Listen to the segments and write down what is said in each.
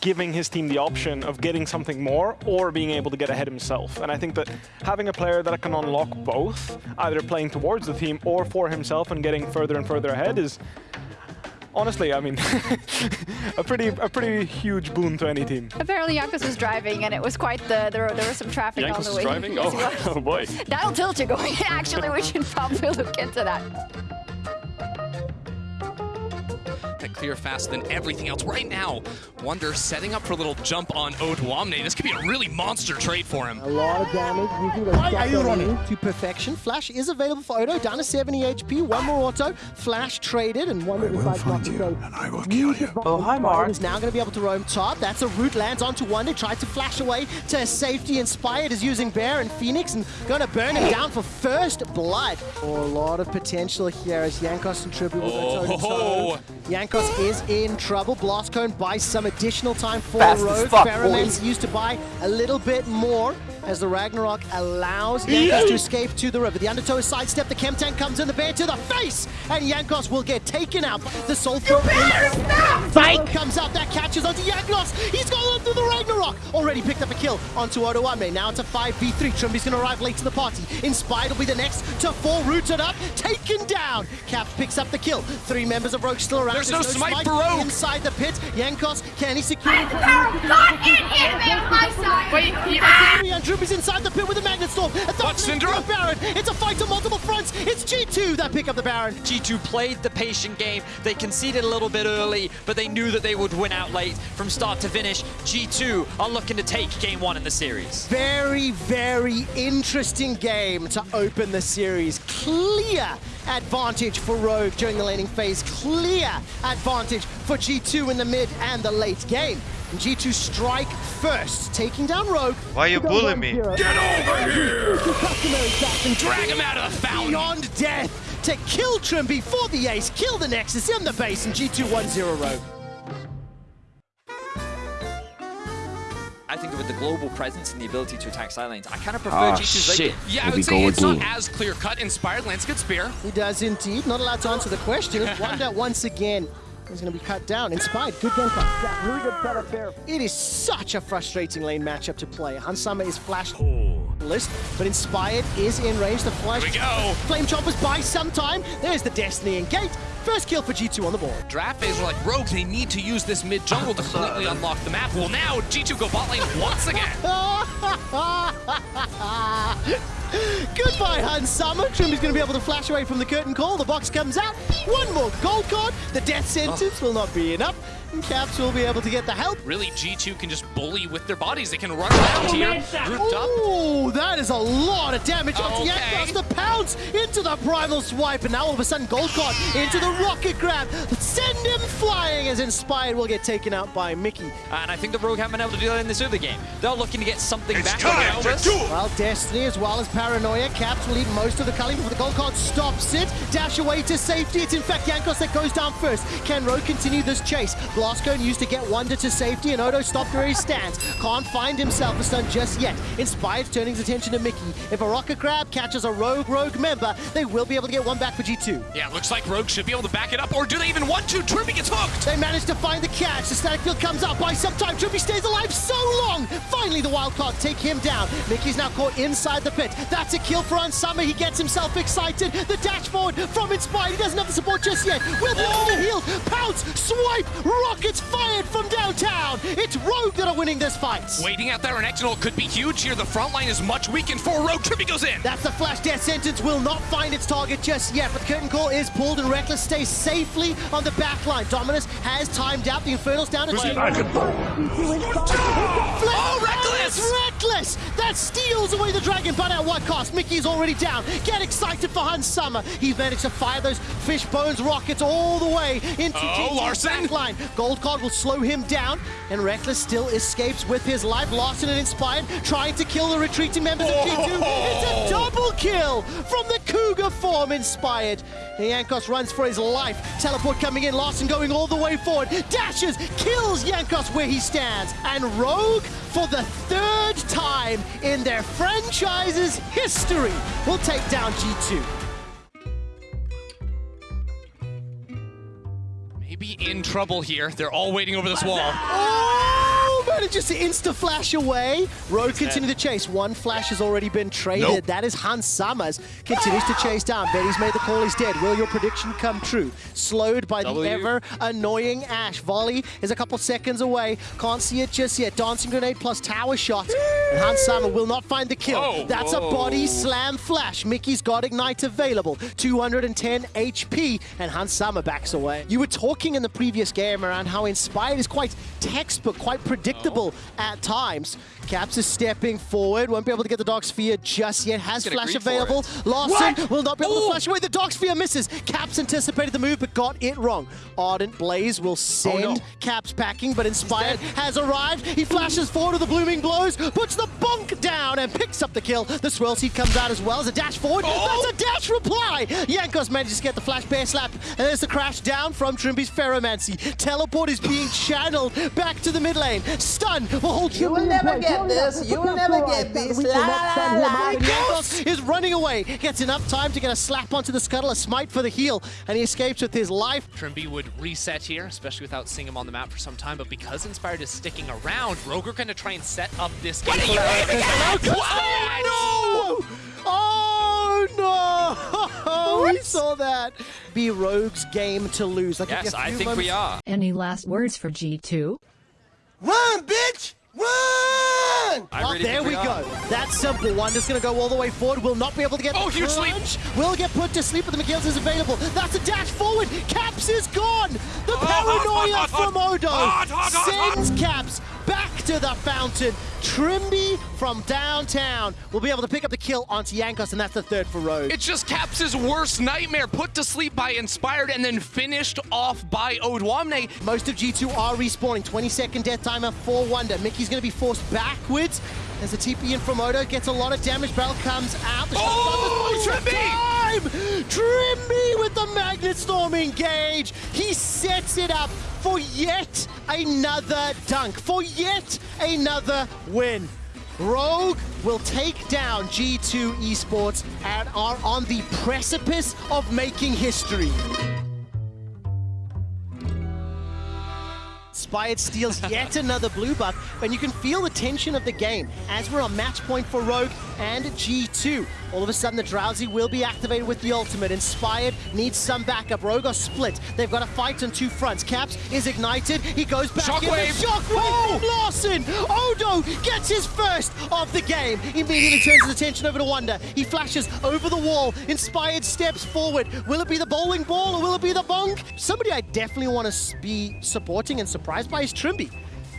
giving his team the option of getting something more or being able to get ahead himself. And I think that having a player that can unlock both, either playing towards the team or for himself and getting further and further ahead is honestly, I mean, a pretty a pretty huge boon to any team. Apparently Jankos was driving and it was quite the, there, there was some traffic Jankos on the was way. driving? Yes, Oh, oh boy. That'll tilt you going. Actually, we should probably look into that. Clear faster than everything else. Right now, Wunder setting up for a little jump on Odoamne. This could be a really monster trade for him. A lot of damage using Why are you running? to perfection. Flash is available for Odo, down to 70 HP, one more auto. Flash traded, and one that decides not to trade. and I will kill you. Oh, hi, Mark. Is now going to be able to roam top. That's a root, lands onto Wunder, tried to flash away to safety. Inspired is using Bear and Phoenix and going to burn him down for first blood. Oh, a lot of potential here as Jankos and Trymbi will go toe to. Jankos is in trouble. Blastcone buys some additional time for Fast as Rogue. fuck, Pheromones used to buy a little bit more as the Ragnarok allows Jankos to escape to the river. The Undertow is sidestepped. The Chem Tank comes in the bear to the face, and Jankos will get taken out. The Soulful Fight comes out. That catches onto Jankos. He's gone through the Ragnarok. Already picked up a kill onto Odoamne. Now it's a 5v3. Trymbi's going to arrive late to the party. Inspired will be the next to fall rooted up. Taken down. Cap picks up the kill. Three members of Rogue still around. There's no smite for Rogue. Inside the pit. Jankos, can he secure it? Wait, he, And Droopy's inside the pit with a Magnet Storm. A Watch Syndra. Baron. It's G2 that pick up the Baron. G2 played the patient game. They conceded a little bit early, but they knew that they would win out late from start to finish. G2 are looking to take game one in the series. Very, very interesting game to open the series. Clear advantage for Rogue during the laning phase. Clear advantage for G2 in the mid and the late game. And G2 strike first, taking down Rogue. Why are you bullying me? Get over here! Drag him out of the fountain! Beyond death to kill Trymbi before the ace, kill the Nexus in the base, and G2 1-0 Rogue. I think with the global presence and the ability to attack side lanes, I kind of prefer Ah, G2's late shit. game. Yeah, I would say it's not as clear cut. Inspired Lance good spear. He does indeed. Not allowed to answer the question. Wunder once again is going to be cut down. Inspired. Good game cut. Yeah, really good setup there. It is such a frustrating lane matchup to play. Hans Sama is flash oh. List, but Inspired is in range. The flash. Here we go. Flame Choppers by some time. There's the Destiny and Gate. First kill for G2 on the board. Draft phase were like, Rogue, they need to use this mid jungle to completely unlock the map. Well, now G2 go bot lane once again. Goodbye, Hans Sama. Trim is going to be able to flash away from the curtain call. The box comes out. One more gold card. The death sentence oh. will not be enough. And Caps will be able to get the help. Really, G2 can just bully with their bodies. They can run around oh, here, grouped up. Oh, that is a lot of damage. Oh, Okay. Jankos the pounce into the primal swipe, and now all of a sudden gold card into the rocket grab. Send him flying as Inspired will get taken out by Mickey. And I think the Rogue haven't been able to do that in this early game. They're looking to get something It's back time on to Elvis. do it! Well, Destiny as well as Paranoia. Caps will eat most of the culling before the gold card stops it. Dash away to safety. It's in fact Jankos that goes down first. Can Rogue continue this chase? Blastcone used to get Wunder to safety and Odo stopped where he stands. Can't find himself a stun just yet. Inspired turning his attention to Mickey. If a Rocket Grab catches a Rogue Rogue member, they will be able to get one back for G2. Yeah, looks like Rogue should be able to back it up, or do they even want to? Trippy gets hooked! They manage to find the catch. The static field comes up by some time. Trippy stays alive so long. Finally, the wild card take him down. Mickey's now caught inside the pit. That's a kill for Hans Sama. He gets himself excited. The dash forward from Inspired. He doesn't have the support just yet. Will be able to heal. Pounce, swipe, rockets fired from downtown. It's Rogue that are winning this fight. Waiting out there on External could be huge here. The front line is much weakened for Rogue. Trippy goes in! That's the flash death sentence will not find its target just yet, but the curtain call is pulled and Rekkles stays safely on the back line. Dominus has timed out the Infernal's down to Oh, Rekkles! Rekkles! That steals away the dragon, but at what cost? Mickey is already down. Get excited for Hans Sama. He managed to fire those fish bones rockets all the way into Oh, Larssen! back line. Gold card will slow him down, and Rekkles still escapes with his life. Larssen and Inspired trying to kill the retreating members of G2. It's a oh! double kill from the Cougar form Inspired. Jankos runs for his life. Teleport coming in, Larssen going all the way forward. Dashes, kills Jankos where he stands. And Rogue, for the third time in their franchise's history, will take down G2. Maybe in trouble here. They're all waiting over this wall. Oh! Oh, manages to insta-flash away. Rogue continue the chase. One flash has already been traded. Nope. That is Hans Summers. Continues to chase down. Betty's made the call, he's dead. Will your prediction come true? Slowed by W. the ever annoying Ash. Volley is a couple seconds away. Can't see it just yet. Dancing grenade plus tower shot. And Hans Sama will not find the kill. Oh, That's a body slam flash. Mickey's got Ignite available. 210 HP. And Hans Sama backs away. You were talking in the previous game around how Inspired is quite textbook, quite predictable Oh. at times. Caps is stepping forward. Won't be able to get the Dark Sphere just yet. Has flash available. Larssen will not be able to flash away. The Dark Sphere misses. Caps anticipated the move but got it wrong. Ardent Blaze will send no. Caps packing, but Inspired has arrived. He flashes forward with the blooming blows, puts the bunk down and picks up the kill. The swirl seed comes out as well as a dash forward. Oh. That's a dash reply. Jankos manages to get the flash bear slap, and there's the crash down from Trymbi's Ferromancy. Teleport is being channeled back to the mid lane. Stun will hold You will never get this. You will never get this. La la la. Jankos is running away. Gets enough time to get a slap onto the scuttle, a smite for the heal, and he escapes with his life. Trymbi would reset here, especially without seeing him on the map for some time. But because Inspired is sticking around, Rogue are going to try and set up this game. Oh, no! Oh, no! we saw that. Be Rogue's game to lose. Like Yes, I think we are. Any last words for G2? Run, bitch! Run! Oh, there we, go. That's simple. Wonder's going to go all the way forward. Will not be able to get Oh, the huge sleep. crunch. Will get put to sleep, but the McGills is available. That's a dash forward. Caps is gone. The oh, paranoia hot, hot, from Odo hot, hot, hot, hot. sends Caps back to the fountain. Trymbi from downtown will be able to pick up the kill onto Jankos, and that's the third for Rogue. It's just Caps' his worst nightmare, put to sleep by Inspired and then finished off by Odoamne. Most of G2 are respawning. 20 second death timer for Wunder. Mickey's going to be forced backwards. As the TP in from Odo gets a lot of damage. Barrel comes out. The shot Oh, Trymbi! Time! Trymbi with the Magnet Storm engage. He sets it up for yet another dunk. For yet another win. Rogue will take down G2 Esports and are on the precipice of making history. Inspired steals yet another blue buff, and you can feel the tension of the game as we're on match point for Rogue and G2. All of a sudden, the Drowsy will be activated with the ultimate. Inspired needs some backup. Are split. They've got a fight on two fronts. Caps is ignited. He goes back in. Shockwave. The Shockwave from Larssen. Odo gets his first of the game. Immediately turns his attention over to Wunder. He flashes over the wall. Inspired steps forward. Will it be the bowling ball or will it be the bonk? Somebody I definitely want to be supporting and surprised by is Trymbi.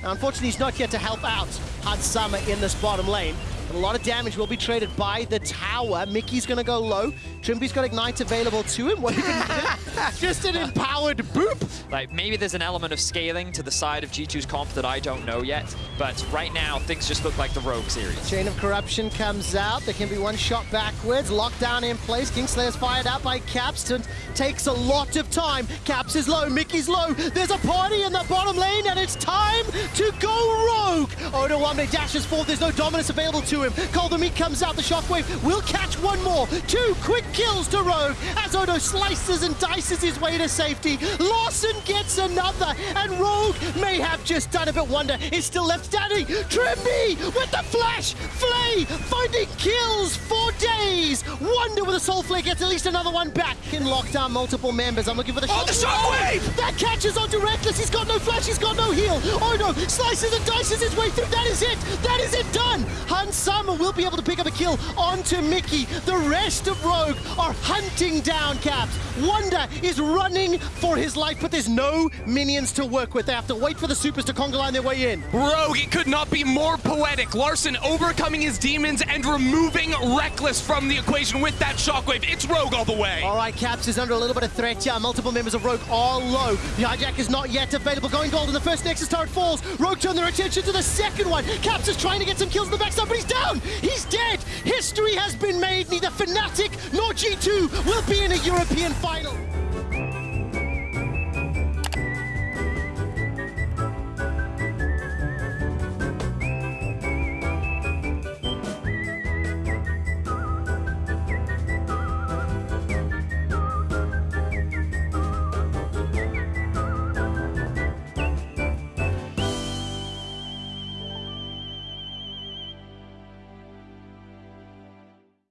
Now, unfortunately, he's not here to help out Hans Sama in this bottom lane. But a lot of damage will be traded by the tower. Mickey's going to go low. Trymbi's got Ignite available to him. What are you going to? Just an empowered boop. Like, maybe there's an element of scaling to the side of G2's comp that I don't know yet, but right now, things just look like the Rogue series. Chain of Corruption comes out. There can be one shot backwards. Lockdown in place. Kingslayer's fired out by Capston. Takes a lot of time. Caps is low. Mickey's low. There's a party in the bottom lane, and it's time to go rogue. Odoamne dashes forward. There's no dominance available to him. Cull the Meek comes out. The shockwave will catch one more. Two quick kills to Rogue as Odo slices and dices his way to safety. Larssen gets another, and Rogue may have just done it, but Wunder is still left standing. Trymbi with the flash, Flay finding kills for Wunder with a soul flare gets at least another one back. In lockdown, multiple members. I'm looking for the Oh, the shockwave! Oh, that catches onto Rekkles. He's got no flash. He's got no heal. Oh no! Slices and dices his way through. That is it. That is it. Done. Hans Sama will be able to pick up a kill onto Mickey. The rest of Rogue are hunting down Caps. Wunder is running for his life, but there's no minions to work with. They have to wait for the supers to conga line their way in. Rogue, it could not be more poetic. Larssen overcoming his demons and removing Rekkles from the equation with that shockwave. It's Rogue all the way. All right, Caps is under a little bit of threat here. Multiple members of Rogue are low. The hijack is not yet available. Going gold, and the first Nexus turret falls. Rogue turn their attention to the second one. Caps is trying to get some kills in the backside, but he's down. He's dead. History has been made. Neither Fnatic nor G2 will be in a European final.